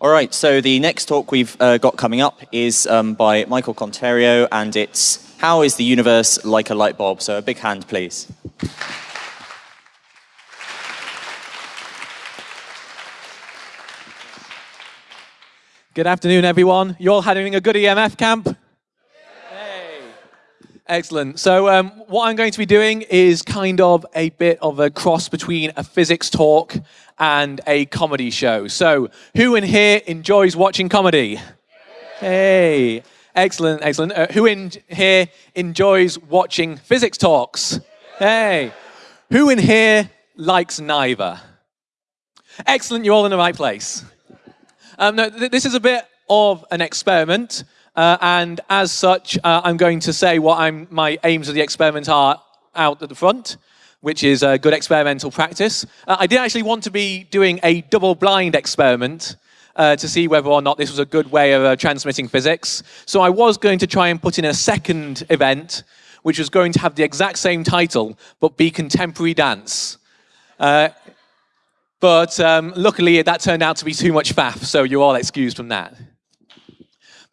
All right, so the next talk we've uh, got coming up is um, by Michael Conterio, and it's How is the Universe Like a Light Bulb? So a big hand, please. Good afternoon, everyone. You all having a good EMF camp? Excellent. So um, what I'm going to be doing is kind of a bit of a cross between a physics talk and a comedy show. So who in here enjoys watching comedy? Hey. Excellent, excellent. Uh, who in here enjoys watching physics talks? Hey. Who in here likes neither? Excellent, you're all in the right place. Um, no, th this is a bit of an experiment, uh, and as such, uh, I'm going to say what I'm, my aims of the experiment are out at the front, which is a good experimental practice. Uh, I did actually want to be doing a double-blind experiment uh, to see whether or not this was a good way of uh, transmitting physics. So I was going to try and put in a second event, which was going to have the exact same title, but be contemporary dance. Uh, but um, luckily, that turned out to be too much faff, so you're all excused from that.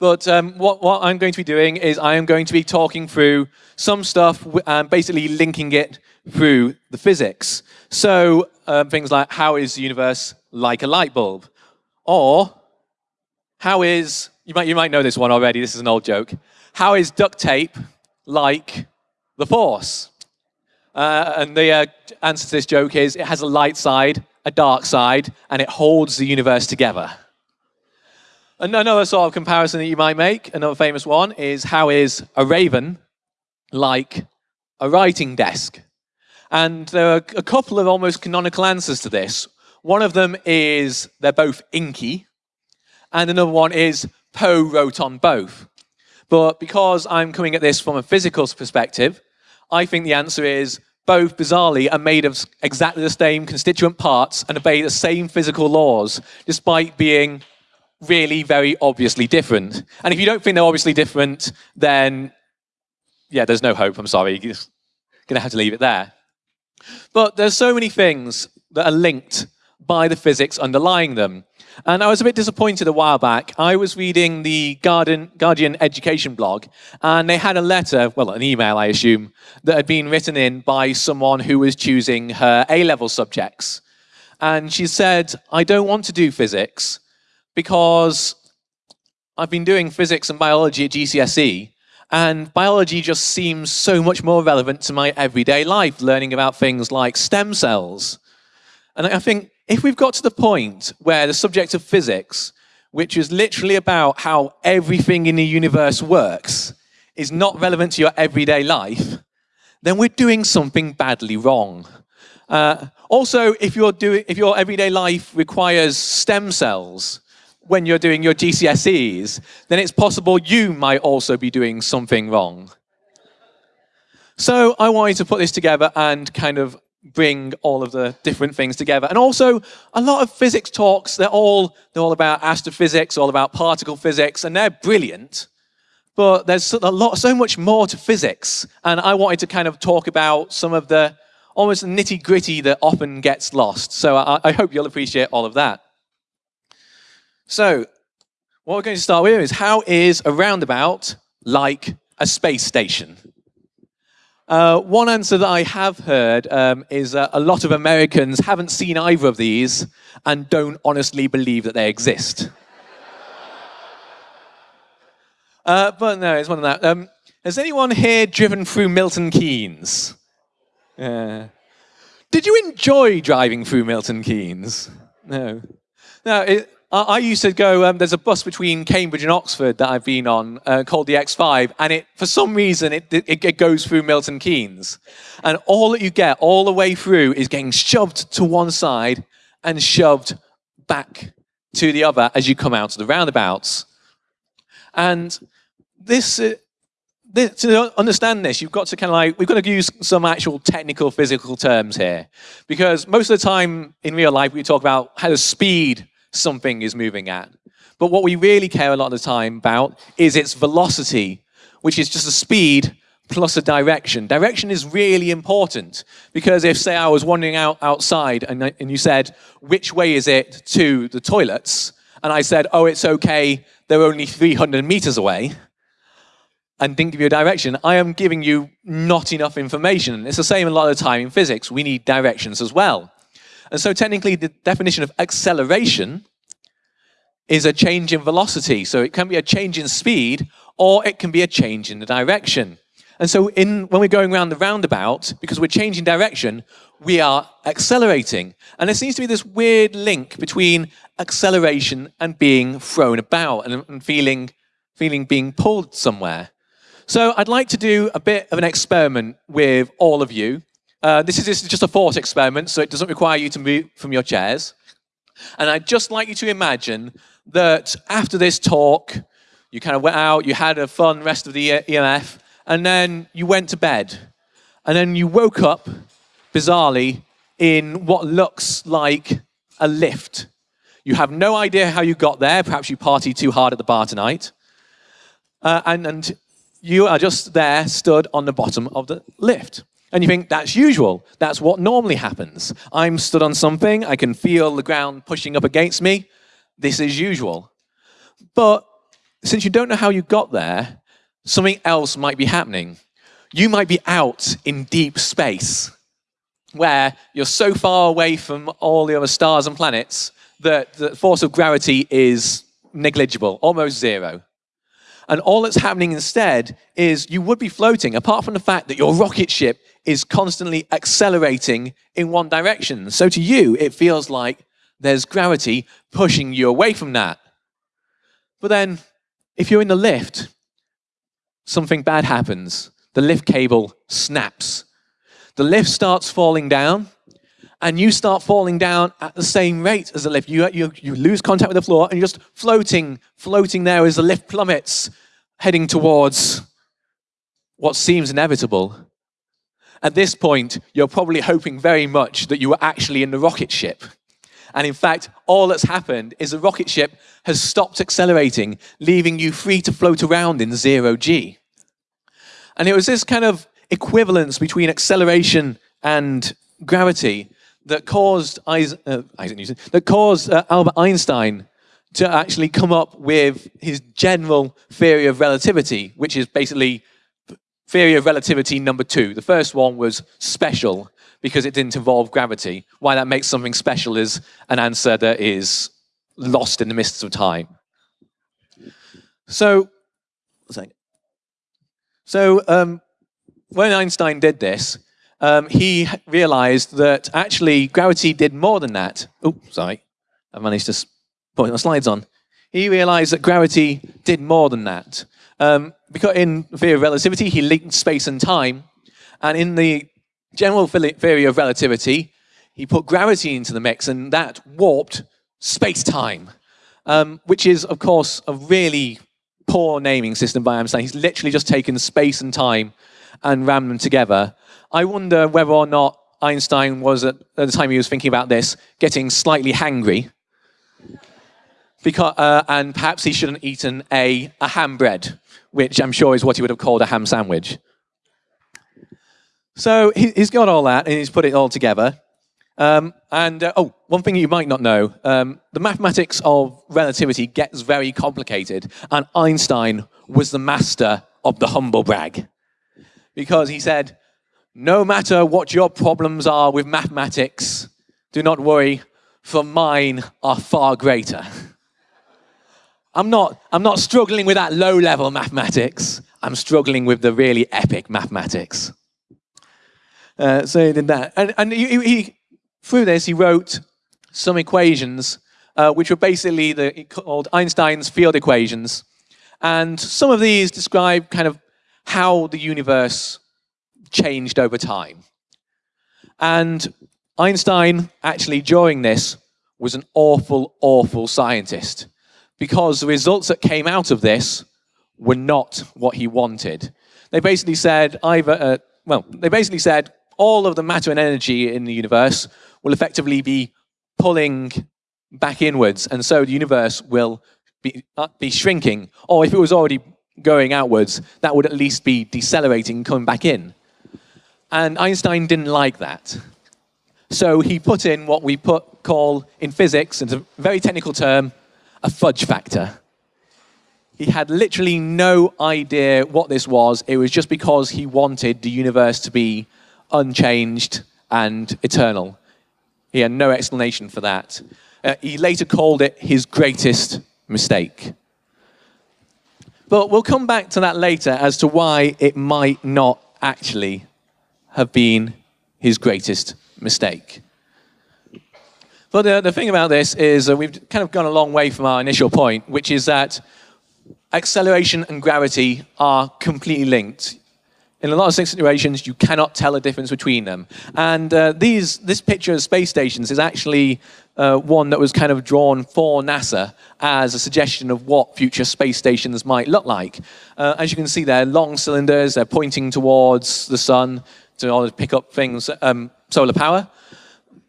But um, what, what, I'm going to be doing is I am going to be talking through some stuff, um, basically linking it through the physics. So um, things like how is the universe like a light bulb? Or how is, you might, you might know this one already, this is an old joke. How is duct tape like the force? Uh, and the uh, answer to this joke is it has a light side a dark side, and it holds the universe together. Another sort of comparison that you might make, another famous one, is how is a raven like a writing desk? And there are a couple of almost canonical answers to this. One of them is they're both inky, and another one is Poe wrote on both. But because I'm coming at this from a physical perspective, I think the answer is both bizarrely are made of exactly the same constituent parts and obey the same physical laws, despite being really very obviously different. And if you don't think they're obviously different, then yeah, there's no hope, I'm sorry. You're gonna have to leave it there. But there's so many things that are linked by the physics underlying them. And I was a bit disappointed a while back. I was reading the Guardian, Guardian Education blog, and they had a letter, well, an email, I assume, that had been written in by someone who was choosing her A-level subjects. And she said, I don't want to do physics because I've been doing physics and biology at GCSE, and biology just seems so much more relevant to my everyday life, learning about things like stem cells. And I think if we've got to the point where the subject of physics, which is literally about how everything in the universe works, is not relevant to your everyday life, then we're doing something badly wrong. Uh, also, if, doing, if your everyday life requires stem cells when you're doing your GCSEs, then it's possible you might also be doing something wrong. So I wanted to put this together and kind of bring all of the different things together. And also, a lot of physics talks, they're all, they're all about astrophysics, all about particle physics, and they're brilliant. But there's a lot, so much more to physics. And I wanted to kind of talk about some of the almost nitty gritty that often gets lost. So I, I hope you'll appreciate all of that. So what we're going to start with is how is a roundabout like a space station? Uh, one answer that I have heard um, is that a lot of Americans haven't seen either of these and don't honestly believe that they exist. uh, but no, it's one of that. Um, has anyone here driven through Milton Keynes? Uh, did you enjoy driving through Milton Keynes? No. No, it, I used to go, um, there's a bus between Cambridge and Oxford that I've been on uh, called the X5, and it, for some reason, it, it, it, goes through Milton Keynes. And all that you get all the way through is getting shoved to one side and shoved back to the other as you come out of the roundabouts. And this, uh, this, to understand this, you've got to kind of like, we've got to use some actual technical physical terms here. Because most of the time in real life, we talk about how the speed something is moving at. But what we really care a lot of the time about is its velocity, which is just a speed plus a direction. Direction is really important because if, say, I was wandering out outside and, and you said, which way is it to the toilets? and I said, oh, it's okay, they're only 300 meters away, and didn't give you a direction, I am giving you not enough information. It's the same a lot of the time in physics. We need directions as well. And so technically the definition of acceleration is a change in velocity. So it can be a change in speed or it can be a change in the direction. And so in, when we're going around the roundabout, because we're changing direction, we are accelerating. And there seems to be this weird link between acceleration and being thrown about and, and feeling, feeling being pulled somewhere. So I'd like to do a bit of an experiment with all of you. Uh, this is just a thought experiment, so it doesn't require you to move from your chairs. And I'd just like you to imagine that after this talk, you kind of went out, you had a fun rest of the EMF, and then you went to bed. And then you woke up, bizarrely, in what looks like a lift. You have no idea how you got there. Perhaps you partied too hard at the bar tonight. Uh, and, and you are just there, stood on the bottom of the lift. And you think, that's usual. That's what normally happens. I'm stood on something. I can feel the ground pushing up against me. This is usual. But since you don't know how you got there, something else might be happening. You might be out in deep space where you're so far away from all the other stars and planets that the force of gravity is negligible, almost zero. And all that's happening instead is you would be floating, apart from the fact that your rocket ship is constantly accelerating in one direction. So to you, it feels like there's gravity pushing you away from that. But then, if you're in the lift, something bad happens. The lift cable snaps. The lift starts falling down, and you start falling down at the same rate as the lift. You, you, you lose contact with the floor, and you're just floating, floating there as the lift plummets, heading towards what seems inevitable. At this point, you're probably hoping very much that you were actually in the rocket ship. And in fact, all that's happened is the rocket ship has stopped accelerating, leaving you free to float around in zero G. And it was this kind of equivalence between acceleration and gravity that caused Isaac, uh, Isaac Newton, that caused uh, Albert Einstein to actually come up with his general theory of relativity, which is basically theory of relativity number two. The first one was special because it didn't involve gravity. Why that makes something special is an answer that is lost in the mists of time. So, so um, when Einstein did this, um, he realized that actually gravity did more than that. Oh, sorry. I managed to put my slides on. He realized that gravity did more than that. Um, because in theory of relativity, he linked space and time. And in the general theory of relativity, he put gravity into the mix, and that warped space-time, um, which is, of course, a really poor naming system by Einstein. He's literally just taken space and time and rammed them together. I wonder whether or not Einstein was, at, at the time he was thinking about this, getting slightly hangry. Because, uh, and perhaps he shouldn't have eaten a, a ham bread, which I'm sure is what he would have called a ham sandwich. So he, has got all that and he's put it all together. Um, and uh, oh, one thing you might not know, um, the mathematics of relativity gets very complicated and Einstein was the master of the humble brag. Because he said, no matter what your problems are with mathematics, do not worry, for mine are far greater. I'm not, I'm not struggling with that low-level mathematics. I'm struggling with the really epic mathematics. Uh, so he did that. And, and he, he, through this, he wrote some equations, uh, which were basically the, called Einstein's field equations. And some of these describe kind of how the universe changed over time. And Einstein, actually, during this, was an awful, awful scientist because the results that came out of this were not what he wanted. They basically said either, uh, well, they basically said all of the matter and energy in the universe will effectively be pulling back inwards, and so the universe will be, uh, be shrinking. Or if it was already going outwards, that would at least be decelerating, and coming back in. And Einstein didn't like that. So he put in what we put, call in physics, it's a very technical term, a fudge factor. He had literally no idea what this was. It was just because he wanted the universe to be unchanged and eternal. He had no explanation for that. Uh, he later called it his greatest mistake. But we'll come back to that later as to why it might not actually have been his greatest mistake. But the, the thing about this is that we've kind of gone a long way from our initial point, which is that acceleration and gravity are completely linked. In a lot of situations, you cannot tell a difference between them. And uh, these, this picture of space stations is actually uh, one that was kind of drawn for NASA as a suggestion of what future space stations might look like. Uh, as you can see, they're long cylinders, they're pointing towards the sun to pick up things, um, solar power.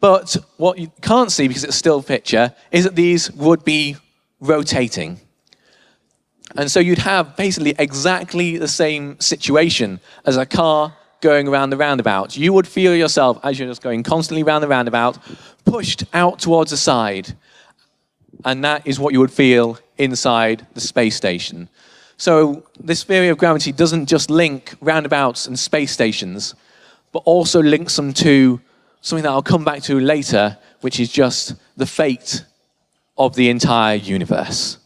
But what you can't see, because it's a still picture, is that these would be rotating. And so you'd have basically exactly the same situation as a car going around the roundabout. You would feel yourself, as you're just going constantly around the roundabout, pushed out towards the side. And that is what you would feel inside the space station. So this theory of gravity doesn't just link roundabouts and space stations, but also links them to something that I'll come back to later, which is just the fate of the entire universe.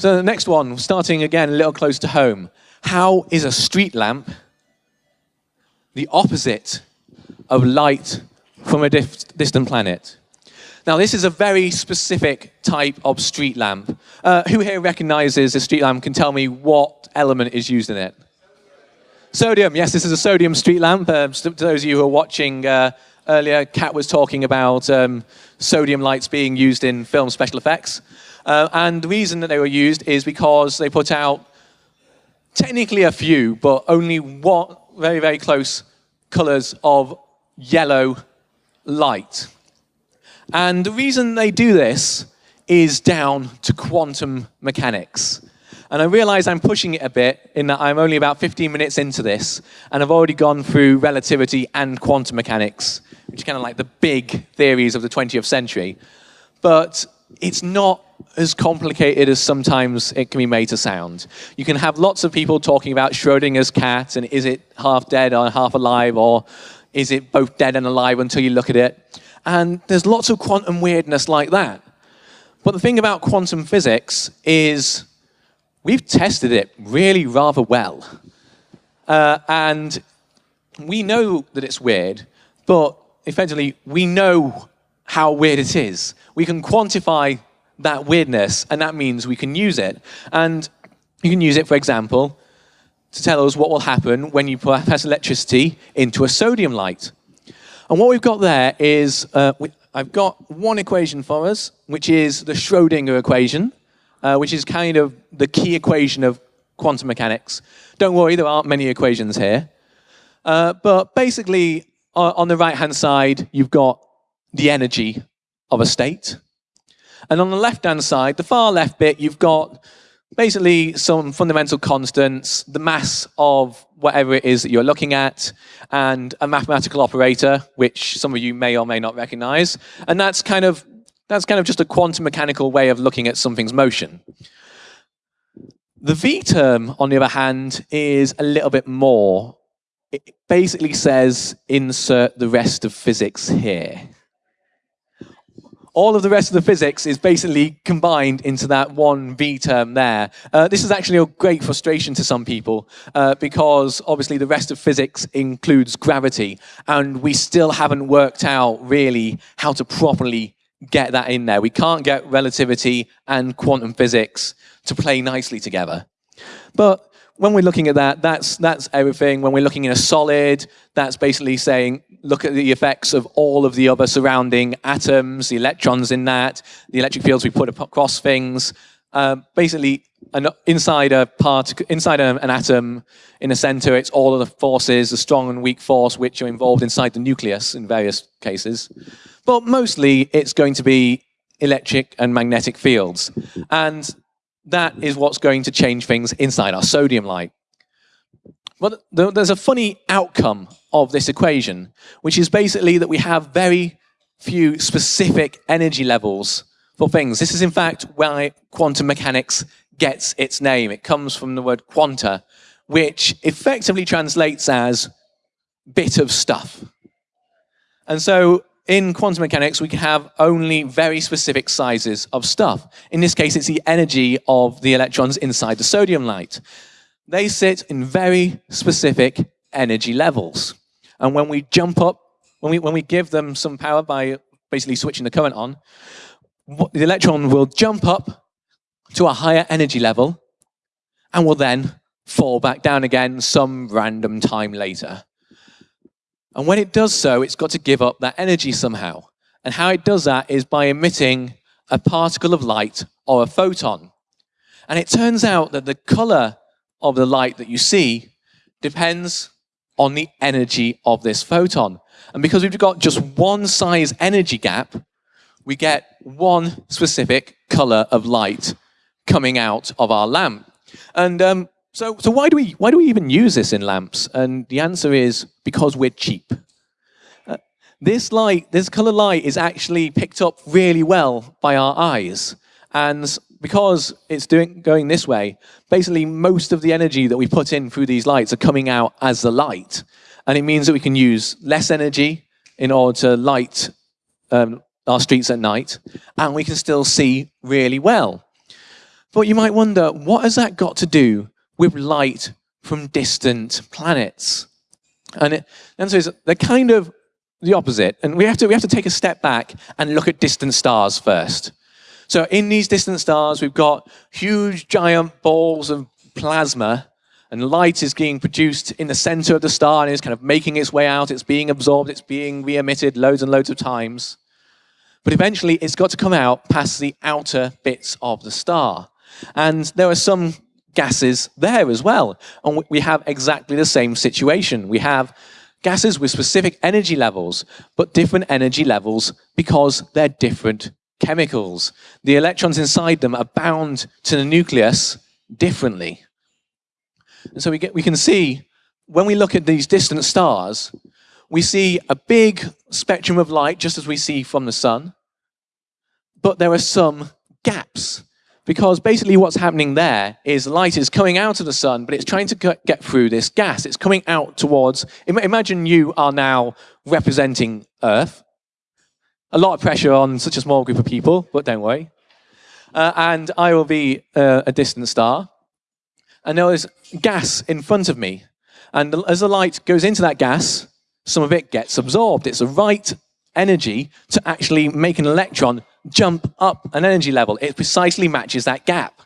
So the next one, starting again a little close to home. How is a street lamp the opposite of light from a distant planet? Now, this is a very specific type of street lamp. Uh, who here recognizes a street lamp can tell me what element is used in it? Sodium, yes, this is a sodium street lamp. Uh, to those of you who are watching uh, earlier, Kat was talking about um, sodium lights being used in film special effects. Uh, and the reason that they were used is because they put out technically a few, but only one very, very close colors of yellow light. And the reason they do this is down to quantum mechanics. And I realize I'm pushing it a bit in that I'm only about 15 minutes into this, and I've already gone through relativity and quantum mechanics, which are kind of like the big theories of the 20th century. But it's not as complicated as sometimes it can be made to sound. You can have lots of people talking about Schrodinger's cat, and is it half dead or half alive, or is it both dead and alive until you look at it? And there's lots of quantum weirdness like that. But the thing about quantum physics is we've tested it really rather well. Uh, and we know that it's weird, but effectively, we know how weird it is. We can quantify that weirdness, and that means we can use it. And you can use it, for example, to tell us what will happen when you pass electricity into a sodium light. And what we've got there is, uh, we, I've got one equation for us, which is the Schrodinger equation uh, which is kind of the key equation of quantum mechanics. Don't worry, there aren't many equations here. Uh, but basically, on the right-hand side, you've got the energy of a state. And on the left-hand side, the far left bit, you've got basically some fundamental constants, the mass of whatever it is that you're looking at, and a mathematical operator, which some of you may or may not recognize. And that's kind of that's kind of just a quantum mechanical way of looking at something's motion. The V term, on the other hand, is a little bit more. It basically says insert the rest of physics here. All of the rest of the physics is basically combined into that one V term there. Uh, this is actually a great frustration to some people uh, because obviously the rest of physics includes gravity and we still haven't worked out really how to properly get that in there. We can't get relativity and quantum physics to play nicely together. But when we're looking at that, that's, that's everything. When we're looking in a solid, that's basically saying, look at the effects of all of the other surrounding atoms, the electrons in that, the electric fields we put across things. Uh, basically, an, inside a part, inside a, an atom, in the center, it's all of the forces, the strong and weak force, which are involved inside the nucleus in various cases. But mostly it's going to be electric and magnetic fields. And that is what's going to change things inside our sodium light. But there's a funny outcome of this equation, which is basically that we have very few specific energy levels for things. This is in fact why quantum mechanics gets its name. It comes from the word quanta, which effectively translates as bit of stuff. And so in quantum mechanics, we can have only very specific sizes of stuff. In this case, it's the energy of the electrons inside the sodium light. They sit in very specific energy levels. And when we jump up, when we, when we give them some power by basically switching the current on, the electron will jump up to a higher energy level and will then fall back down again some random time later. And when it does so, it's got to give up that energy somehow. And how it does that is by emitting a particle of light or a photon. And it turns out that the color of the light that you see depends on the energy of this photon. And because we've got just one size energy gap, we get one specific color of light coming out of our lamp. And um, so, so why do we why do we even use this in lamps? And the answer is because we're cheap. Uh, this light, this color light, is actually picked up really well by our eyes, and because it's doing going this way, basically most of the energy that we put in through these lights are coming out as the light, and it means that we can use less energy in order to light um, our streets at night, and we can still see really well. But you might wonder, what has that got to do with light from distant planets. And the answer is they're kind of the opposite. And we have, to, we have to take a step back and look at distant stars first. So in these distant stars, we've got huge giant balls of plasma and light is being produced in the center of the star and is kind of making its way out. It's being absorbed. It's being re-emitted loads and loads of times. But eventually, it's got to come out past the outer bits of the star. And there are some gases there as well. And we have exactly the same situation. We have gases with specific energy levels, but different energy levels because they're different chemicals. The electrons inside them are bound to the nucleus differently. And so we, get, we can see, when we look at these distant stars, we see a big spectrum of light, just as we see from the sun, but there are some gaps because basically what's happening there is light is coming out of the sun, but it's trying to get through this gas. It's coming out towards, imagine you are now representing Earth. A lot of pressure on such a small group of people, but don't worry. Uh, and I will be uh, a distant star. And there is gas in front of me. And as the light goes into that gas, some of it gets absorbed. It's the right energy to actually make an electron jump up an energy level. It precisely matches that gap.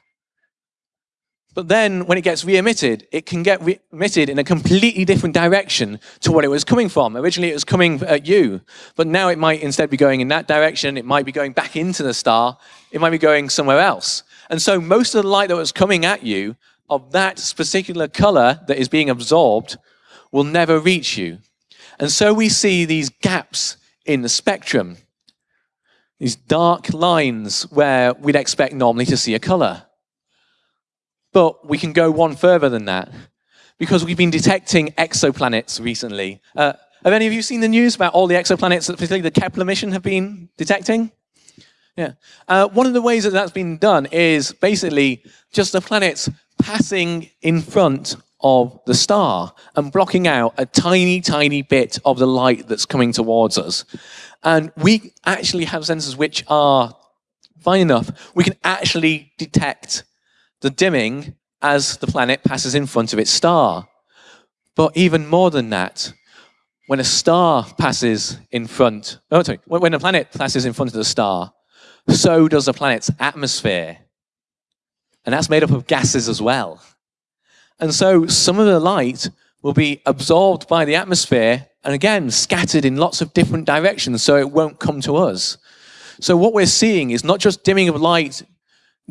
But then when it gets re-emitted, it can get re-emitted in a completely different direction to what it was coming from. Originally it was coming at you, but now it might instead be going in that direction. It might be going back into the star. It might be going somewhere else. And so most of the light that was coming at you of that particular color that is being absorbed will never reach you. And so we see these gaps in the spectrum these dark lines where we'd expect normally to see a color. But we can go one further than that because we've been detecting exoplanets recently. Uh, have any of you seen the news about all the exoplanets that particularly the Kepler mission have been detecting? Yeah. Uh, one of the ways that that's been done is basically just the planets passing in front of the star and blocking out a tiny, tiny bit of the light that's coming towards us. And we actually have sensors which are fine enough. We can actually detect the dimming as the planet passes in front of its star. But even more than that, when a star passes in front, oh, sorry, when a planet passes in front of the star, so does the planet's atmosphere. And that's made up of gases as well. And so some of the light will be absorbed by the atmosphere and again scattered in lots of different directions so it won't come to us. So what we're seeing is not just dimming of light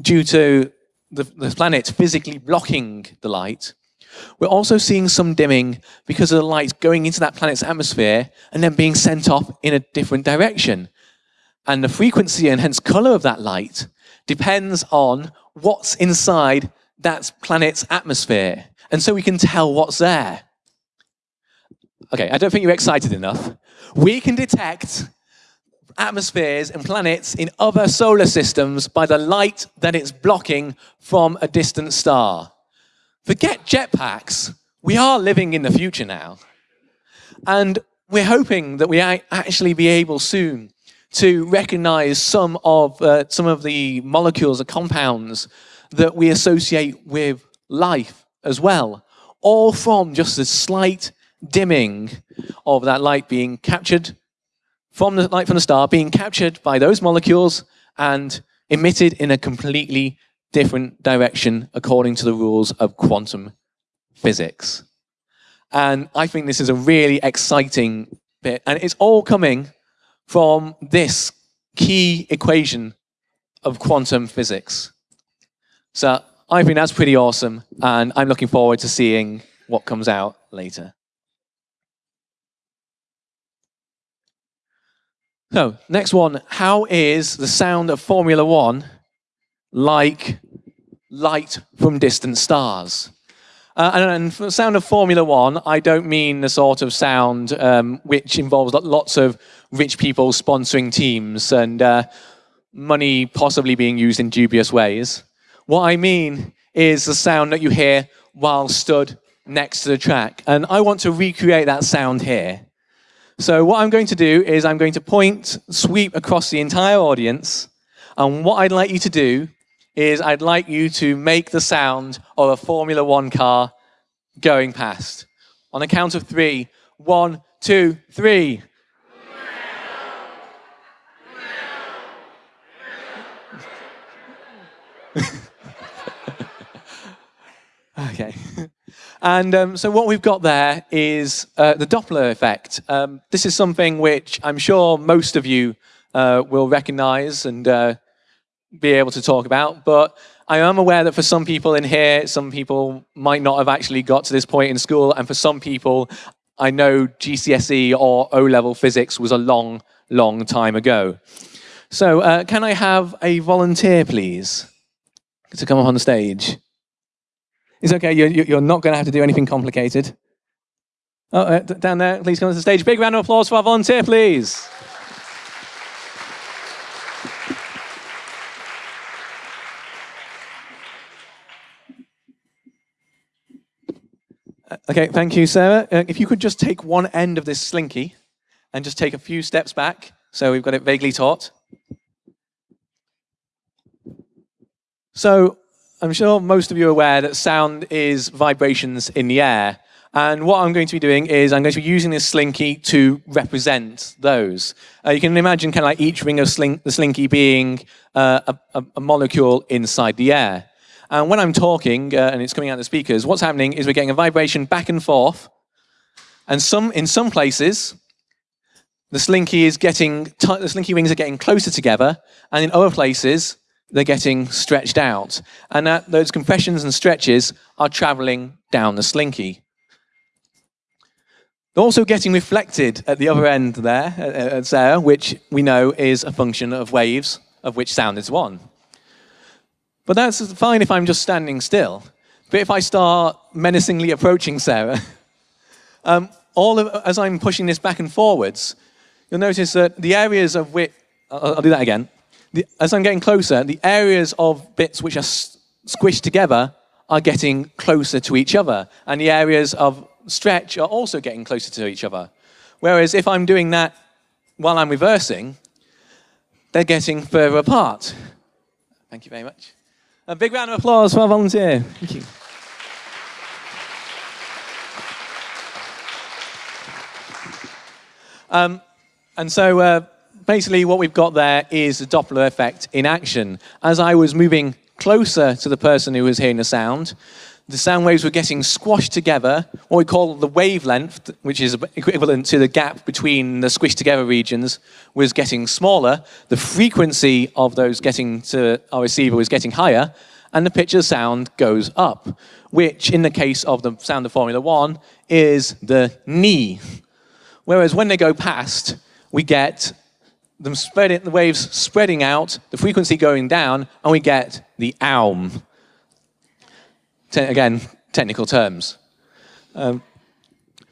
due to the, the planet physically blocking the light, we're also seeing some dimming because of the light going into that planet's atmosphere and then being sent off in a different direction. And the frequency and hence color of that light depends on what's inside that planet's atmosphere. And so we can tell what's there. Okay, I don't think you're excited enough. We can detect atmospheres and planets in other solar systems by the light that it's blocking from a distant star. Forget jetpacks. We are living in the future now. And we're hoping that we actually be able soon to recognize some of, uh, some of the molecules or compounds that we associate with life as well, all from just a slight dimming of that light being captured from the light from the star, being captured by those molecules and emitted in a completely different direction according to the rules of quantum physics. And I think this is a really exciting bit. And it's all coming from this key equation of quantum physics. So I think that's pretty awesome. And I'm looking forward to seeing what comes out later. So, next one. How is the sound of Formula One like light from distant stars? Uh, and, and, for the sound of Formula One, I don't mean the sort of sound um, which involves lots of rich people sponsoring teams and uh, money possibly being used in dubious ways. What I mean is the sound that you hear while stood next to the track. And I want to recreate that sound here. So what I'm going to do is I'm going to point, sweep across the entire audience. And what I'd like you to do is I'd like you to make the sound of a Formula One car going past. On a count of three. One, two, three. okay. And um, so what we've got there is uh, the Doppler effect. Um, this is something which I'm sure most of you uh, will recognize and uh, be able to talk about. But I am aware that for some people in here, some people might not have actually got to this point in school. And for some people, I know GCSE or O-level physics was a long, long time ago. So uh, can I have a volunteer, please, to come up on the stage? It's okay, you're, you're not going to have to do anything complicated. Oh, uh, down there, please come to the stage. Big round of applause for our volunteer, please. Uh, okay, thank you, Sarah. Uh, if you could just take one end of this slinky and just take a few steps back so we've got it vaguely taut. So I'm sure most of you are aware that sound is vibrations in the air. And what I'm going to be doing is I'm going to be using this slinky to represent those. Uh, you can imagine kind of like each ring of the slinky being uh, a, a, molecule inside the air. And when I'm talking uh, and it's coming out of the speakers, what's happening is we're getting a vibration back and forth. And some, in some places, the slinky is getting, the slinky rings are getting closer together. And in other places, they're getting stretched out. And that, those compressions and stretches are traveling down the slinky. They're also getting reflected at the other end there, at Sarah, which we know is a function of waves, of which sound is one. But that's fine if I'm just standing still. But if I start menacingly approaching Sarah, um, all of, as I'm pushing this back and forwards, you'll notice that the areas of which, I'll, I'll do that again the, as I'm getting closer, the areas of bits which are squished together are getting closer to each other. And the areas of stretch are also getting closer to each other. Whereas if I'm doing that while I'm reversing, they're getting further apart. Thank you very much. A big round of applause for our volunteer. Thank you. Um, and so uh, basically what we've got there is the Doppler effect in action. As I was moving closer to the person who was hearing the sound, the sound waves were getting squashed together, what we call the wavelength, which is equivalent to the gap between the squished together regions, was getting smaller. The frequency of those getting to our receiver was getting higher, and the pitch of sound goes up, which in the case of the sound of Formula One is the knee. Whereas when they go past, we get them spreading, the waves spreading out, the frequency going down, and we get the. Te again, technical terms. Um,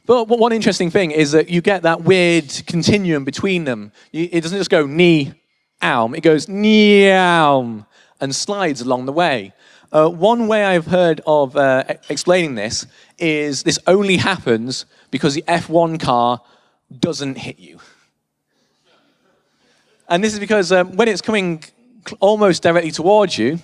But one interesting thing is that you get that weird continuum between them. It doesn't just go ni, aum, it goes ni, aum, and slides along the way. Uh, one way I've heard of uh, explaining this is this only happens because the F1 car doesn't hit you. And this is because um, when it's coming almost directly towards you,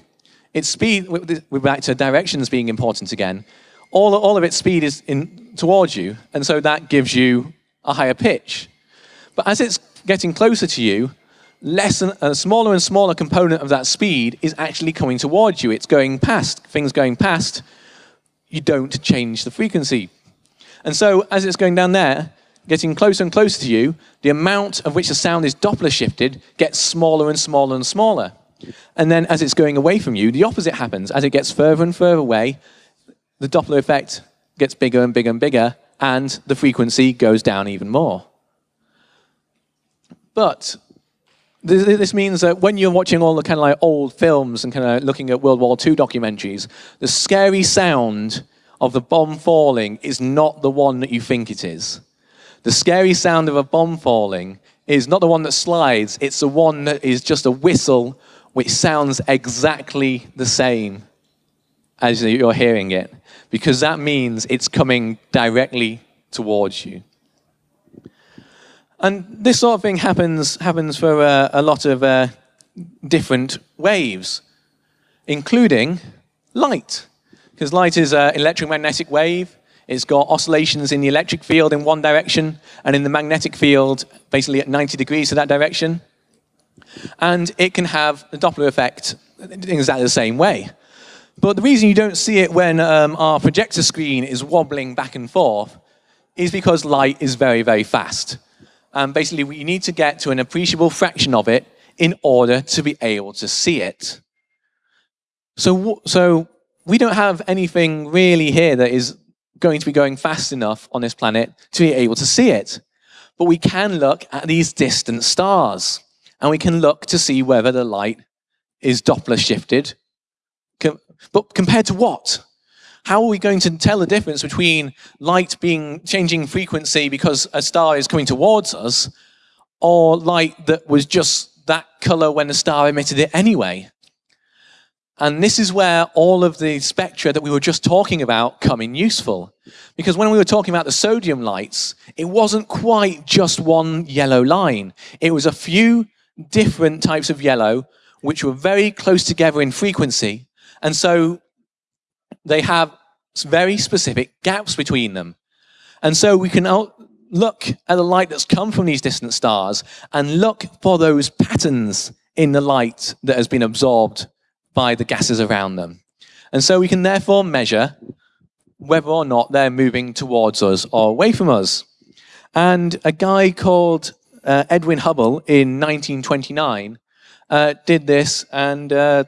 its speed, we're back to directions being important again, all, all of its speed is in, towards you, and so that gives you a higher pitch. But as it's getting closer to you, less and, a smaller and smaller component of that speed is actually coming towards you. It's going past, things going past, you don't change the frequency. And so as it's going down there, getting closer and closer to you, the amount of which the sound is Doppler shifted gets smaller and smaller and smaller. And then as it's going away from you, the opposite happens. As it gets further and further away, the Doppler effect gets bigger and bigger and bigger, and the frequency goes down even more. But this means that when you're watching all the kind of like old films and kind of looking at World War II documentaries, the scary sound of the bomb falling is not the one that you think it is. The scary sound of a bomb falling is not the one that slides, it's the one that is just a whistle which sounds exactly the same as you're hearing it, because that means it's coming directly towards you. And this sort of thing happens, happens for uh, a lot of uh, different waves, including light. Because light is an electromagnetic wave. It's got oscillations in the electric field in one direction and in the magnetic field basically at 90 degrees to that direction. And it can have a Doppler effect in exactly the same way. But the reason you don't see it when um, our projector screen is wobbling back and forth is because light is very, very fast. And basically, we need to get to an appreciable fraction of it in order to be able to see it. So, so we don't have anything really here that is going to be going fast enough on this planet to be able to see it. But we can look at these distant stars, and we can look to see whether the light is Doppler shifted. But compared to what? How are we going to tell the difference between light being changing frequency because a star is coming towards us, or light that was just that color when the star emitted it anyway? And this is where all of the spectra that we were just talking about come in useful. Because when we were talking about the sodium lights, it wasn't quite just one yellow line. It was a few different types of yellow, which were very close together in frequency. And so they have very specific gaps between them. And so we can look at the light that's come from these distant stars and look for those patterns in the light that has been absorbed by the gases around them. And so we can therefore measure whether or not they're moving towards us or away from us. And a guy called uh, Edwin Hubble in 1929 uh, did this and uh,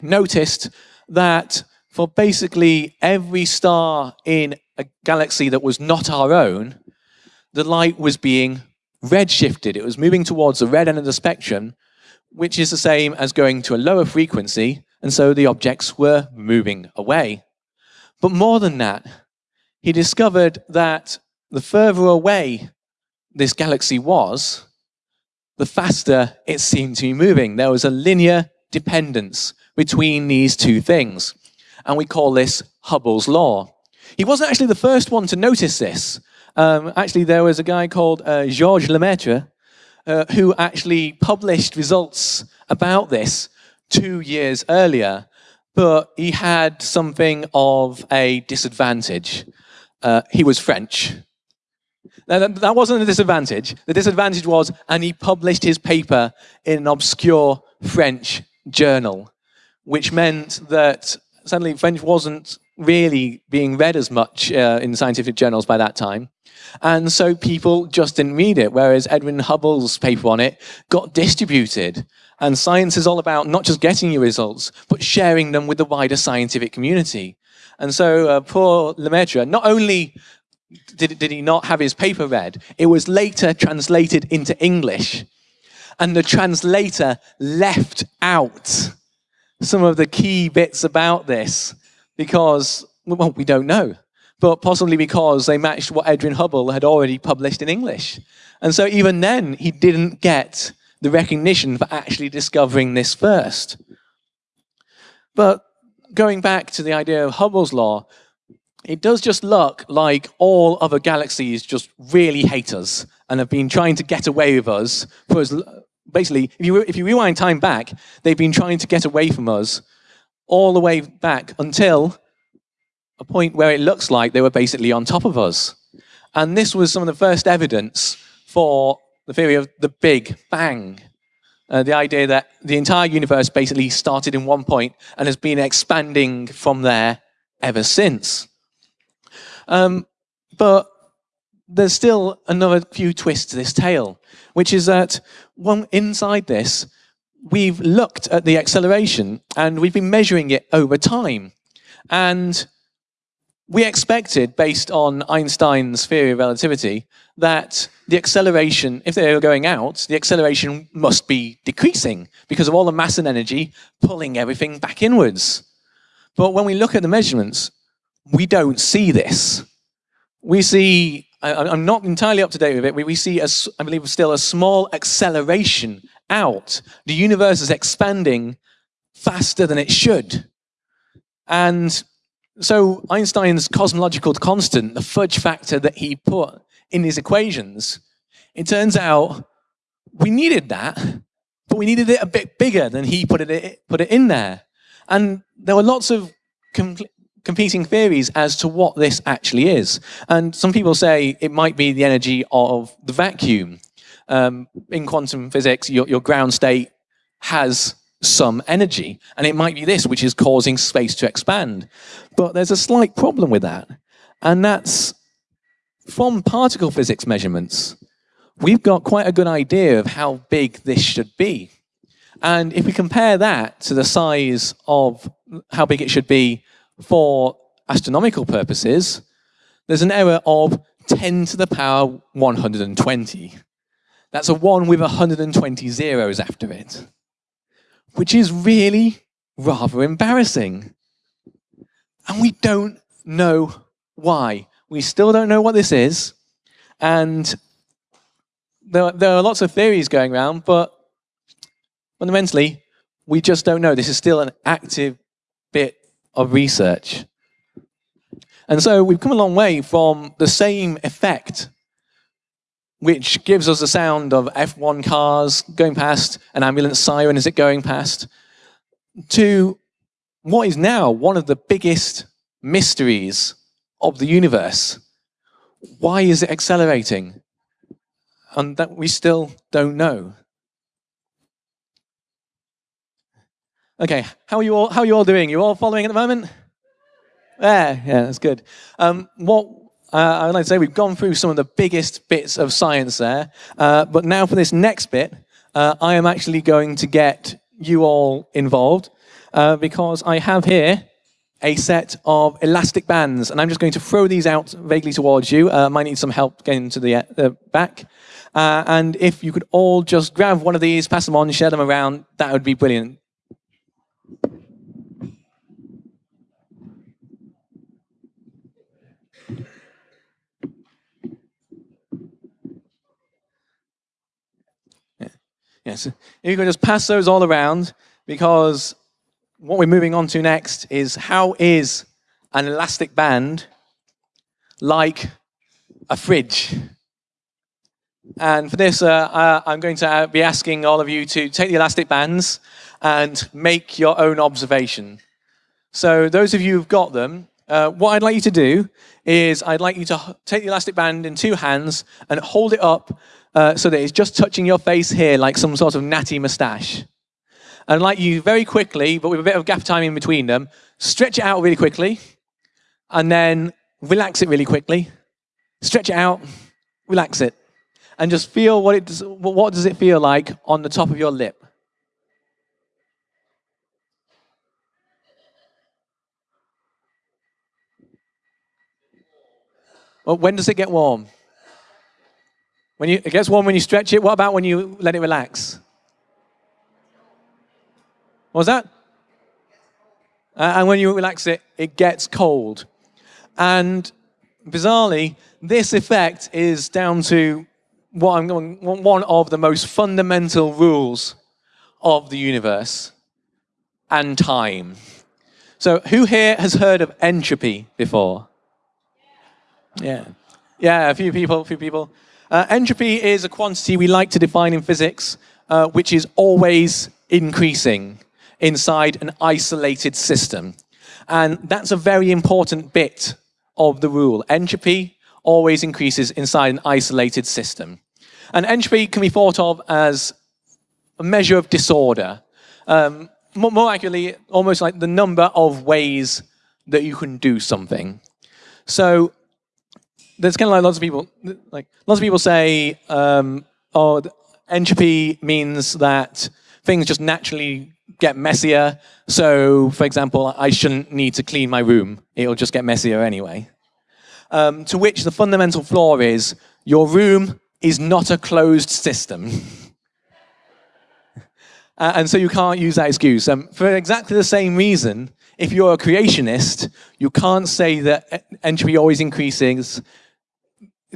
noticed that for basically every star in a galaxy that was not our own, the light was being redshifted. It was moving towards the red end of the spectrum, which is the same as going to a lower frequency, and so the objects were moving away. But more than that, he discovered that the further away this galaxy was, the faster it seemed to be moving. There was a linear dependence between these two things and we call this Hubble's law. He wasn't actually the first one to notice this. Um, actually, there was a guy called uh, Georges Lemaitre uh, who actually published results about this two years earlier, but he had something of a disadvantage. Uh, he was French. Now, that, that wasn't a disadvantage. The disadvantage was, and he published his paper in an obscure French journal, which meant that suddenly French wasn't really being read as much uh, in scientific journals by that time. And so people just didn't read it, whereas Edwin Hubble's paper on it got distributed. And science is all about not just getting your results, but sharing them with the wider scientific community. And so uh, poor Lemaitre, not only did, did he not have his paper read, it was later translated into English. And the translator left out some of the key bits about this because, well, we don't know. but possibly because they matched what Edwin Hubble had already published in English. And so even then, he didn't get the recognition for actually discovering this first. But going back to the idea of Hubble's law, it does just look like all other galaxies just really hate us and have been trying to get away with us for as basically if you if you rewind time back they've been trying to get away from us all the way back until a point where it looks like they were basically on top of us and this was some of the first evidence for the theory of the big bang uh, the idea that the entire universe basically started in one point and has been expanding from there ever since um, but there's still another few twists to this tale, which is that one, inside this, we've looked at the acceleration and we've been measuring it over time. And we expected, based on Einstein's theory of relativity, that the acceleration, if they were going out, the acceleration must be decreasing because of all the mass and energy pulling everything back inwards. But when we look at the measurements, we don't see this. We see, I, am not entirely up to date with it, we, we see, a, I believe, still a small acceleration out. The universe is expanding faster than it should. And so Einstein's cosmological constant, the fudge factor that he put in his equations, it turns out we needed that, but we needed it a bit bigger than he put it, put it in there. And there were lots of competing theories as to what this actually is. And some people say it might be the energy of the vacuum. Um, in quantum physics, your, your ground state has some energy, and it might be this which is causing space to expand. But there's a slight problem with that, and that's from particle physics measurements, we've got quite a good idea of how big this should be. And if we compare that to the size of how big it should be for astronomical purposes, there's an error of 10 to the power 120. That's a 1 with 120 zeros after it, which is really rather embarrassing. And we don't know why. We still don't know what this is. And there, there are lots of theories going around, but fundamentally, we just don't know. This is still an active bit of research. And so we've come a long way from the same effect, which gives us the sound of F1 cars going past, an ambulance siren as it going past, to what is now one of the biggest mysteries of the universe. Why is it accelerating? And that we still don't know. Okay, how are you all, how are you all doing? You all following at the moment? Yeah, yeah, that's good. Um, what uh, I'd like to say, we've gone through some of the biggest bits of science there, uh, but now for this next bit, uh, I am actually going to get you all involved uh, because I have here a set of elastic bands, and I'm just going to throw these out vaguely towards you. Uh, might need some help getting to the, uh, back. and if you could all just grab one of these, pass them on, share them around, that would be brilliant. Yes, if you could just pass those all around, because what we're moving on to next is how is an elastic band like a fridge? And for this, uh, uh I'm going to be asking all of you to take the elastic bands and make your own observation. So those of you who've got them, uh, what I'd like you to do is I'd like you to take the elastic band in two hands and hold it up uh, so that it's just touching your face here like some sort of natty moustache. And like you very quickly, but with a bit of gap time in between them, stretch it out really quickly, and then relax it really quickly. Stretch it out, relax it, and just feel what it does, what does it feel like on the top of your lip. Well, when does it get warm? When you, it gets warm when you stretch it. What about when you let it relax? What was that? Uh, and when you relax it, it gets cold. And bizarrely, this effect is down to what I'm going, one of the most fundamental rules of the universe and time. So who here has heard of entropy before? Yeah. Yeah, a few people, a few people. Uh, entropy is a quantity we like to define in physics, uh, which is always increasing inside an isolated system. And that's a very important bit of the rule. Entropy always increases inside an isolated system. And entropy can be thought of as a measure of disorder. Um, more, more accurately, almost like the number of ways that you can do something. So there's kind of like lots of people, like lots of people say, um, oh, entropy means that things just naturally get messier. So, for example, I shouldn't need to clean my room. It'll just get messier anyway. Um, to which the fundamental flaw is your room is not a closed system. uh, and so you can't use that excuse. Um, for exactly the same reason, if you're a creationist, you can't say that entropy always increases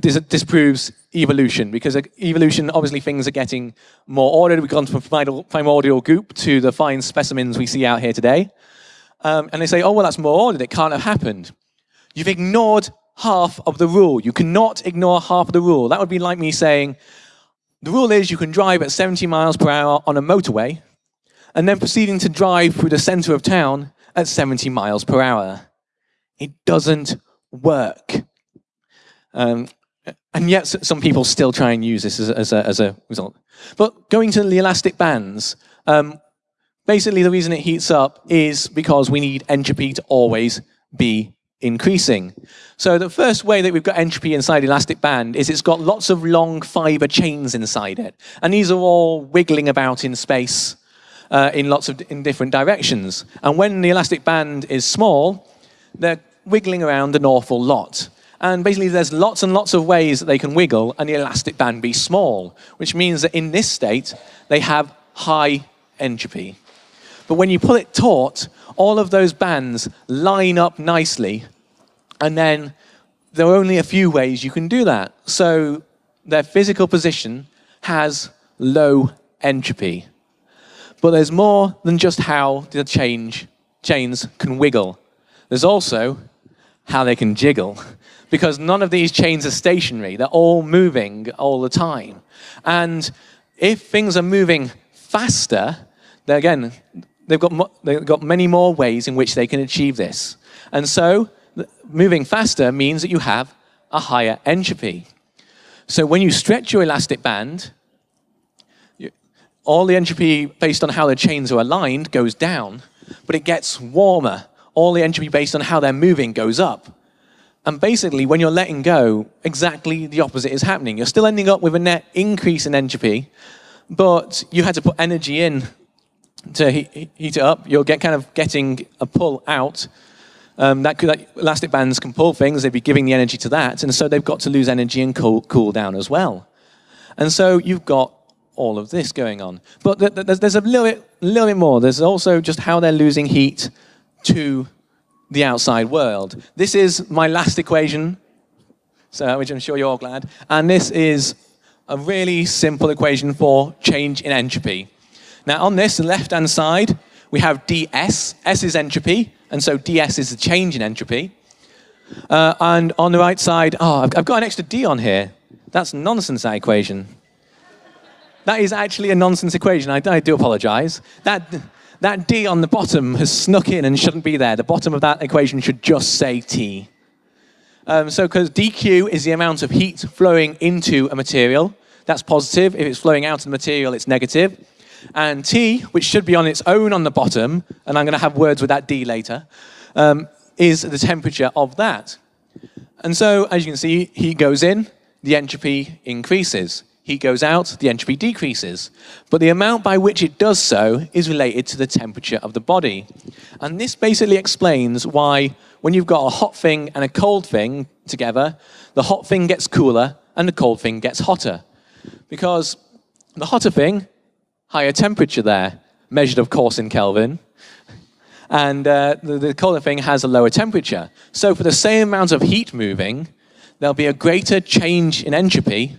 this disproves evolution because evolution, obviously things are getting more ordered. We've gone from primordial goop to the fine specimens we see out here today. Um, and they say, oh, well, that's more ordered. It can't have happened. You've ignored half of the rule. You cannot ignore half of the rule. That would be like me saying, the rule is you can drive at 70 miles per hour on a motorway and then proceeding to drive through the center of town at 70 miles per hour. It doesn't work. Um, and yet some people still try and use this as a, as a, as a result. But going to the elastic bands, um, basically the reason it heats up is because we need entropy to always be increasing. So the first way that we've got entropy inside elastic band is it's got lots of long fiber chains inside it. And these are all wiggling about in space uh, in lots of in different directions. And when the elastic band is small, they're wiggling around an awful lot. And basically, there's lots and lots of ways that they can wiggle and the elastic band be small, which means that in this state, they have high entropy. But when you pull it taut, all of those bands line up nicely, and then there are only a few ways you can do that. So their physical position has low entropy. But there's more than just how the change, chains can wiggle. There's also how they can jiggle because none of these chains are stationary. They're all moving all the time. And if things are moving faster, again, they've got, they've got many more ways in which they can achieve this. And so moving faster means that you have a higher entropy. So when you stretch your elastic band, all the entropy based on how the chains are aligned goes down, but it gets warmer. All the entropy based on how they're moving goes up. And basically, when you're letting go, exactly the opposite is happening. You're still ending up with a net increase in entropy, but you had to put energy in to heat, it up. You're get kind of getting a pull out. Um, that, could, that elastic bands can pull things. They'd be giving the energy to that. And so they've got to lose energy and cool, cool down as well. And so you've got all of this going on. But there's a little bit, little bit more. There's also just how they're losing heat to the outside world. This is my last equation, so, which I'm sure you're all glad. And this is a really simple equation for change in entropy. Now on this, left-hand side, we have ds. S is entropy, and so ds is the change in entropy. Uh, and on the right side, oh, I've, I've got an extra d on here. That's nonsense, that equation. That is actually a nonsense equation. I, I do apologize. That, that d on the bottom has snuck in and shouldn't be there. The bottom of that equation should just say t. Um, so because dq is the amount of heat flowing into a material, that's positive. If it's flowing out of the material, it's negative. And t, which should be on its own on the bottom, and I'm going to have words with that d later, um, is the temperature of that. And so, as you can see, heat goes in, the entropy increases heat goes out, the entropy decreases. But the amount by which it does so is related to the temperature of the body. And this basically explains why when you've got a hot thing and a cold thing together, the hot thing gets cooler and the cold thing gets hotter. Because the hotter thing, higher temperature there, measured of course in Kelvin, and uh, the, the colder thing has a lower temperature. So for the same amount of heat moving, there'll be a greater change in entropy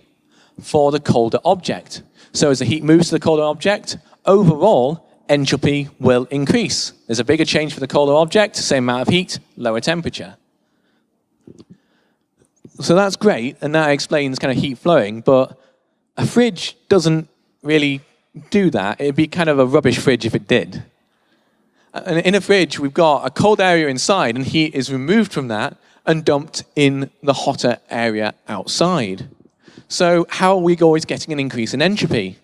for the colder object. So as the heat moves to the colder object, overall, entropy will increase. There's a bigger change for the colder object, same amount of heat, lower temperature. So that's great, and that explains kind of heat flowing, but a fridge doesn't really do that. It'd be kind of a rubbish fridge if it did. And in a fridge, we've got a cold area inside, and heat is removed from that and dumped in the hotter area outside. So how are we always getting an increase in entropy?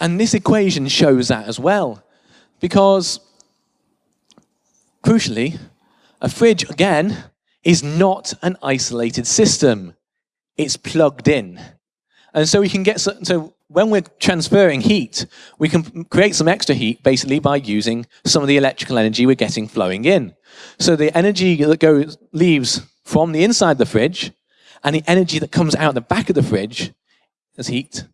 And this equation shows that as well. Because, crucially, a fridge, again, is not an isolated system. It's plugged in. And so we can get, so when we're transferring heat, we can create some extra heat basically by using some of the electrical energy we're getting flowing in. So the energy that goes, leaves from the inside the fridge and the energy that comes out the back of the fridge as heat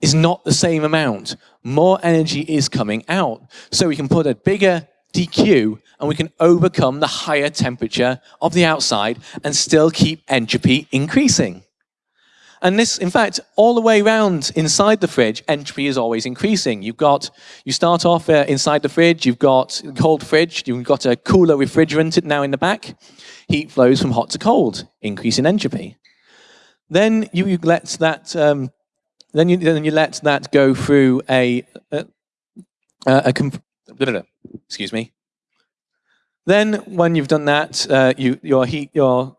is not the same amount. More energy is coming out. So we can put a bigger dq and we can overcome the higher temperature of the outside and still keep entropy increasing. And this, in fact, all the way around inside the fridge, entropy is always increasing. You've got, you start off uh, inside the fridge, you've got cold fridge, you've got a cooler refrigerant now in the back. Heat flows from hot to cold, increase in entropy. Then you, you let that, um, then you then you let that go through a, a, a, a excuse me. Then when you've done that, uh, you, your heat, your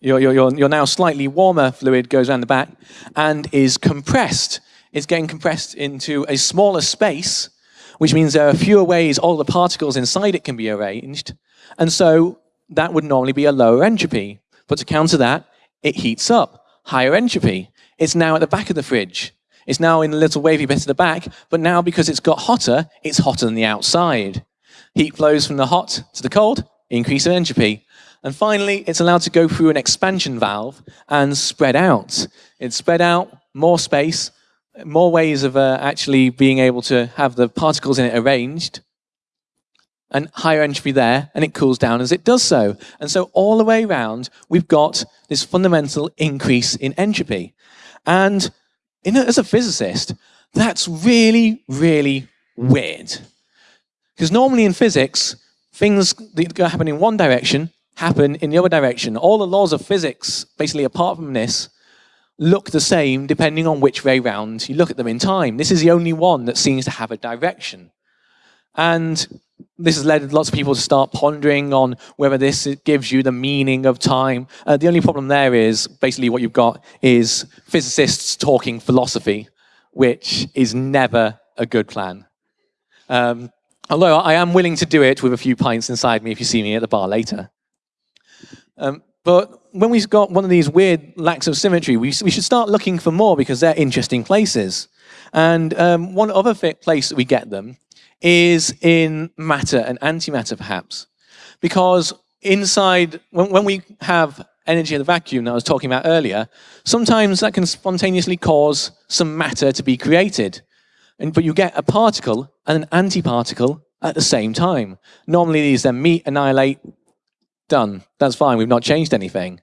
your, your, your, your now slightly warmer fluid goes around the back and is compressed. It's getting compressed into a smaller space, which means there are fewer ways all the particles inside it can be arranged. And so that would normally be a lower entropy. But to counter that, it heats up, higher entropy. It's now at the back of the fridge. It's now in a little wavy bit at the back, but now because it's got hotter, it's hotter than the outside. Heat flows from the hot to the cold, increase in entropy. And finally, it's allowed to go through an expansion valve and spread out. It's spread out, more space, more ways of uh, actually being able to have the particles in it arranged, and higher entropy there, and it cools down as it does so. And so all the way around, we've got this fundamental increase in entropy. And a, as a physicist, that's really, really weird. Because normally in physics, things that happen in one direction happen in the other direction. All the laws of physics, basically apart from this, look the same depending on which way round you look at them in time. This is the only one that seems to have a direction. And this has led lots of people to start pondering on whether this gives you the meaning of time. Uh, the only problem there is basically what you've got is physicists talking philosophy, which is never a good plan. Um, although I am willing to do it with a few pints inside me if you see me at the bar later. Um, but when we've got one of these weird lacks of symmetry, we, we should start looking for more because they're interesting places. And um, one other place that we get them is in matter and antimatter, perhaps. Because inside, when, when we have energy in the vacuum that I was talking about earlier, sometimes that can spontaneously cause some matter to be created. And, but you get a particle and an antiparticle at the same time. Normally these then meet, annihilate, done. That's fine, we've not changed anything.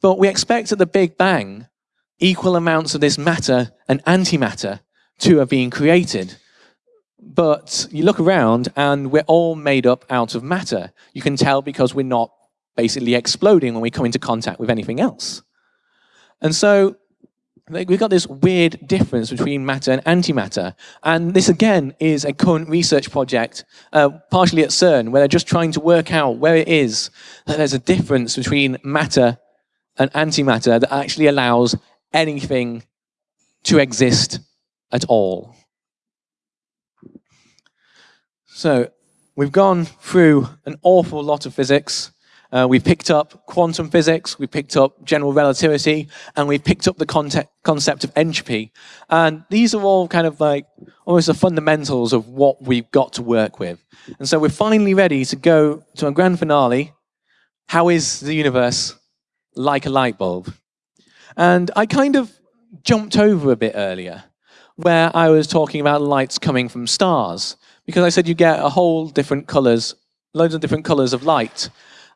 But we expect at the Big Bang equal amounts of this matter and antimatter to have been created. But you look around and we're all made up out of matter. You can tell because we're not basically exploding when we come into contact with anything else. And so we've got this weird difference between matter and antimatter. And this, again, is a current research project, uh, partially at CERN, where they're just trying to work out where it is that there's a difference between matter and antimatter that actually allows anything to exist at all. So we've gone through an awful lot of physics. Uh, we picked up quantum physics, we picked up general relativity, and we picked up the concept of entropy. And these are all kind of like almost the fundamentals of what we've got to work with. And so we're finally ready to go to a grand finale. How is the universe like a light bulb? And I kind of jumped over a bit earlier, where I was talking about lights coming from stars, because I said you get a whole different colors, loads of different colors of light.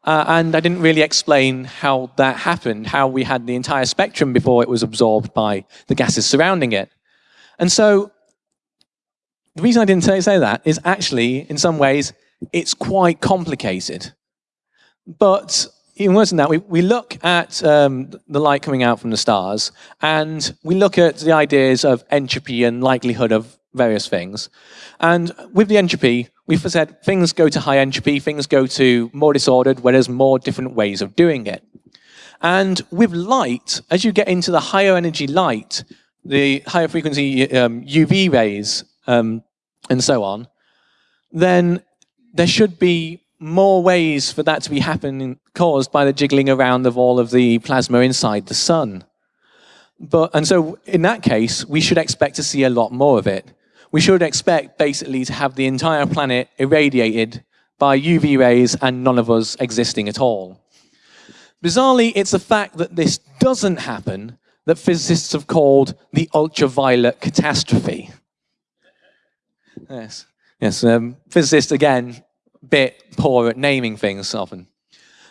Uh, and I didn't really explain how that happened, how we had the entire spectrum before it was absorbed by the gases surrounding it. And so the reason I didn't say, that is actually, in some ways, it's quite complicated. But even worse than that, we, we look at um, the light coming out from the stars, and we look at the ideas of entropy and likelihood of various things. And with the entropy, we've said things go to high entropy, things go to more disordered, where there's more different ways of doing it. And with light, as you get into the higher energy light, the higher frequency um, UV rays um, and so on, then there should be more ways for that to be happening caused by the jiggling around of all of the plasma inside the sun. But, and so in that case, we should expect to see a lot more of it. We should expect basically to have the entire planet irradiated by UV rays and none of us existing at all. Bizarrely, it's the fact that this doesn't happen that physicists have called the ultraviolet catastrophe. Yes, yes. Um, physicists again bit poor at naming things often.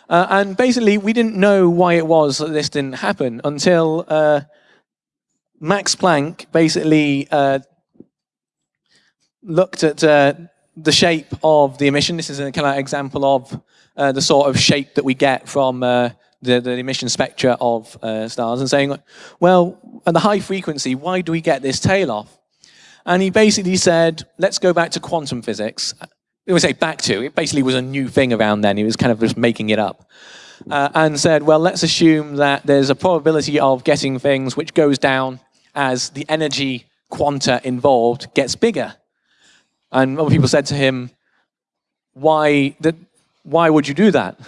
Uh, and basically, we didn't know why it was that this didn't happen until uh, Max Planck basically uh, looked at uh, the shape of the emission. This is a kind of example of uh, the sort of shape that we get from uh, the, the, emission spectra of stars and saying, well, at the high frequency, why do we get this tail off? And he basically said, let's go back to quantum physics it was say back to, it basically was a new thing around then. He was kind of just making it up. Uh, and said, well, let's assume that there's a probability of getting things which goes down as the energy quanta involved gets bigger. And other people said to him, why, that, why would you do that?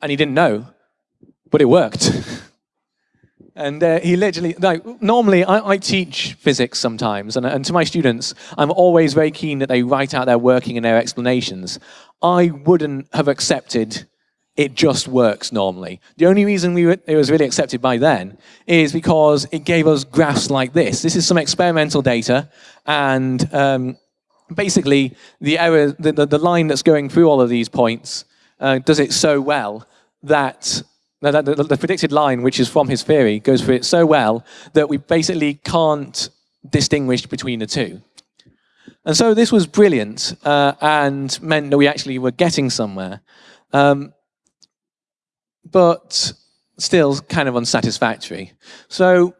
And he didn't know, but it worked. And uh, he literally, like, normally I, I teach physics sometimes, and, and, to my students, I'm always very keen that they write out their working and their explanations. I wouldn't have accepted it just works normally. The only reason we were, it was really accepted by then is because it gave us graphs like this. This is some experimental data, and um, basically the error, the, the, the, line that's going through all of these points uh, does it so well that the, the, predicted line, which is from his theory, goes through it so well that we basically can't distinguish between the two. And so this was brilliant uh, and meant that we actually were getting somewhere. Um, but still kind of unsatisfactory. So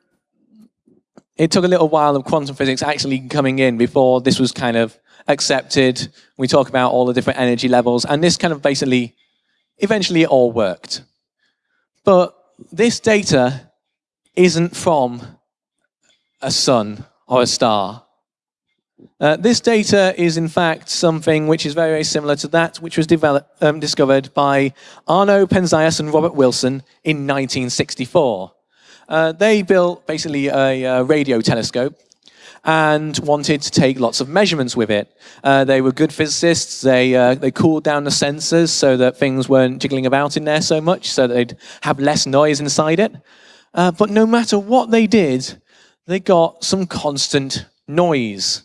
it took a little while of quantum physics actually coming in before this was kind of accepted. We talk about all the different energy levels, and this kind of basically, eventually it all worked. But this data isn't from a sun or a star. Uh, this data is in fact something which is very, very similar to that which was um, discovered by Arno Penzias and Robert Wilson in 1964. Uh, they built basically a, radio telescope and wanted to take lots of measurements with it. Uh, they were good physicists. They, uh, they cooled down the sensors so that things weren't jiggling about in there so much, so they'd have less noise inside it. Uh, but no matter what they did, they got some constant noise.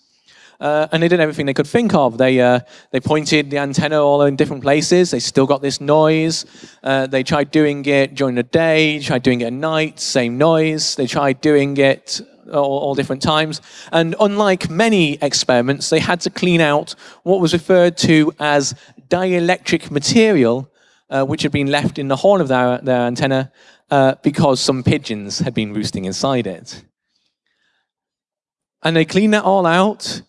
Uh, and they did everything they could think of. They, uh, they pointed the antenna all in different places. They still got this noise. Uh, they tried doing it during the day, tried doing it at night, same noise. They tried doing it all, all, different times. And unlike many experiments, they had to clean out what was referred to as dielectric material, uh, which had been left in the horn of their, their antenna uh, because some pigeons had been roosting inside it. And they cleaned that all out,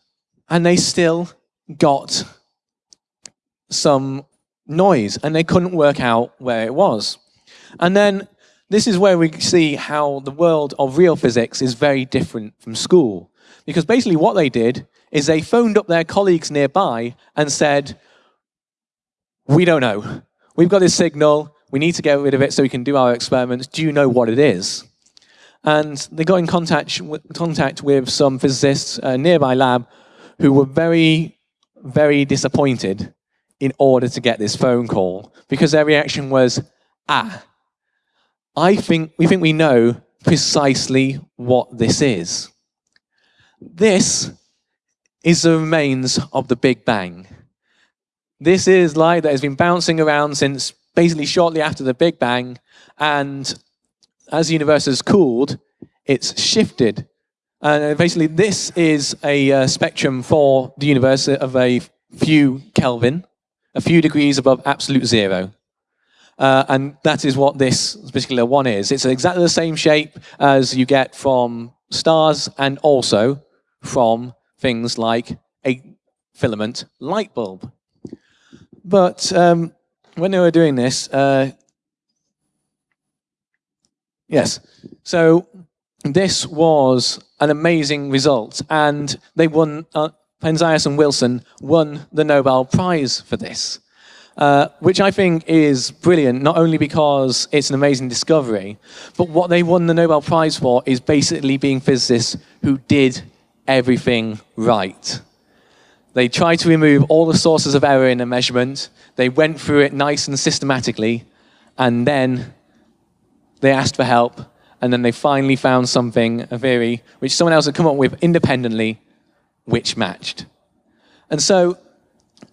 and they still got some noise, and they couldn't work out where it was. And then this is where we see how the world of real physics is very different from school. Because basically what they did is they phoned up their colleagues nearby and said, we don't know. We've got this signal. We need to get rid of it so we can do our experiments. Do you know what it is? And they got in contact, contact with some physicists, a nearby lab, who were very, very disappointed in order to get this phone call because their reaction was, ah, I think we think we know precisely what this is. This is the remains of the Big Bang. This is light that has been bouncing around since basically shortly after the Big Bang. And as the universe has cooled, it's shifted. And basically, this is a uh, spectrum for the universe of a few Kelvin, a few degrees above absolute zero. Uh, and that is what this particular one is. It's exactly the same shape as you get from stars and also from things like a filament light bulb. But um, when they were doing this, uh, yes, so this was an amazing result, and they won. Uh, Penzias and Wilson won the Nobel Prize for this. Uh, which I think is brilliant, not only because it's an amazing discovery, but what they won the Nobel Prize for is basically being physicists who did everything right. They tried to remove all the sources of error in a measurement, they went through it nice and systematically, and then they asked for help, and then they finally found something, a theory, which someone else had come up with independently, which matched. And so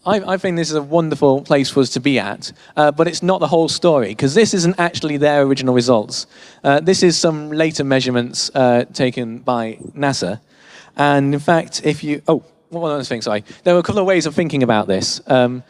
I, I, think this is a wonderful place for us to be at, uh, but it's not the whole story, because this isn't actually their original results. Uh, this is some later measurements uh, taken by NASA. And in fact, if you, oh, one other thing, sorry. There were a couple of ways of thinking about this. Um,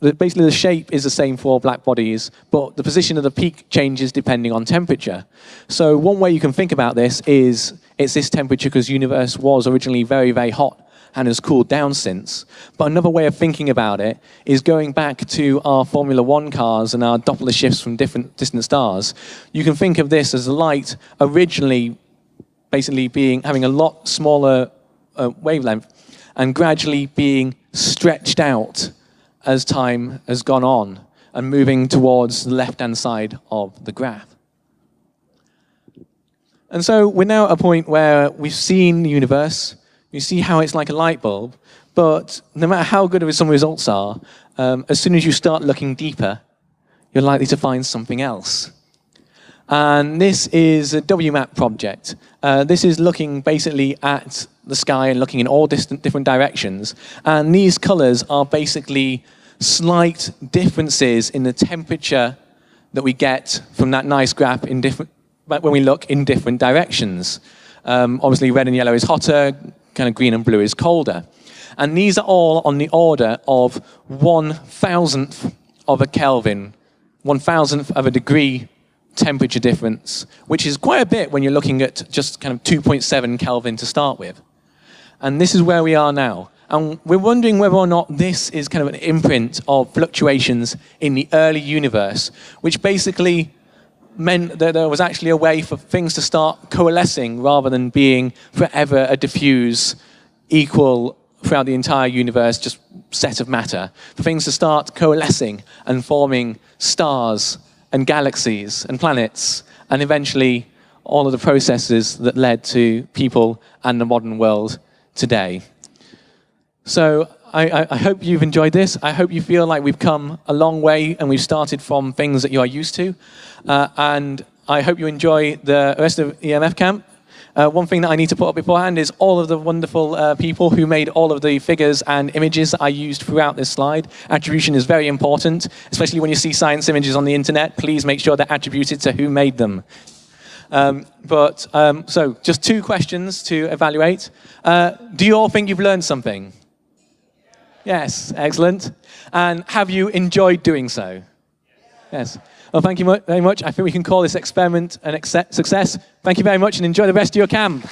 basically, the shape is the same for black bodies, but the position of the peak changes depending on temperature. So one way you can think about this is it's this temperature because universe was originally very, very hot and has cooled down since. But another way of thinking about it is going back to our Formula One cars and our Doppler shifts from different distant stars. You can think of this as light originally basically being having a lot smaller uh, wavelength and gradually being stretched out as time has gone on and moving towards the left-hand side of the graph. And so we're now at a point where we've seen the universe, you see how it's like a light bulb, but no matter how good some results are, um, as soon as you start looking deeper, you're likely to find something else. And this is a WMAP project. Uh, this is looking basically at the sky and looking in all distant, different directions. And these colors are basically slight differences in the temperature that we get from that nice graph in different, when we look in different directions. Um, obviously, red and yellow is hotter, kind of green and blue is colder. And these are all on the order of one thousandth of a Kelvin, one thousandth of a degree temperature difference, which is quite a bit when you're looking at just kind of 2.7 Kelvin to start with. And this is where we are now. And we're wondering whether or not this is kind of an imprint of fluctuations in the early universe, which basically meant that there was actually a way for things to start coalescing rather than being forever a diffuse, equal throughout the entire universe, just set of matter. For things to start coalescing and forming stars and galaxies and planets, and eventually all of the processes that led to people and the modern world today. So I, I, hope you've enjoyed this. I hope you feel like we've come a long way and we've started from things that you are used to. Uh, and I hope you enjoy the rest of EMF Camp. Uh, one thing that I need to put up beforehand is all of the wonderful uh, people who made all of the figures and images that I used throughout this slide. Attribution is very important, especially when you see science images on the internet. Please make sure they're attributed to who made them. Um, but, um, so, just two questions to evaluate. Uh, do you all think you've learned something? Yes, excellent. And have you enjoyed doing so? Yes. Well, thank you very much. I think we can call this experiment an success. Thank you very much and enjoy the rest of your camp.